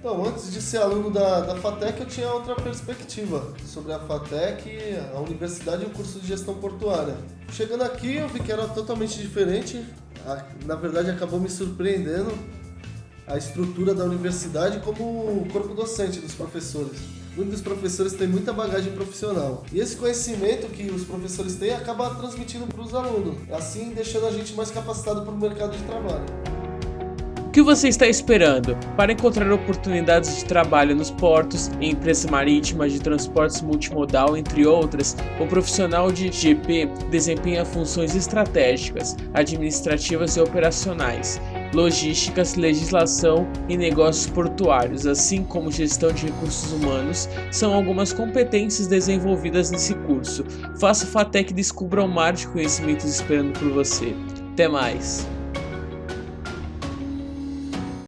Então, antes de ser aluno da, da FATEC, eu tinha outra perspectiva sobre a FATEC, a universidade e o curso de gestão portuária. Chegando aqui, eu vi que era totalmente diferente. Na verdade, acabou me surpreendendo a estrutura da universidade como o corpo docente dos professores. Muitos professores têm muita bagagem profissional. E esse conhecimento que os professores têm acaba transmitindo para os alunos, assim deixando a gente mais capacitado para o mercado de trabalho. O que você está esperando para encontrar oportunidades de trabalho nos portos, em empresas marítimas de transportes multimodal, entre outras? O profissional de GP desempenha funções estratégicas, administrativas e operacionais, logísticas, legislação e negócios portuários, assim como gestão de recursos humanos, são algumas competências desenvolvidas nesse curso. Faça FATEC e descubra um mar de conhecimentos esperando por você. Até mais!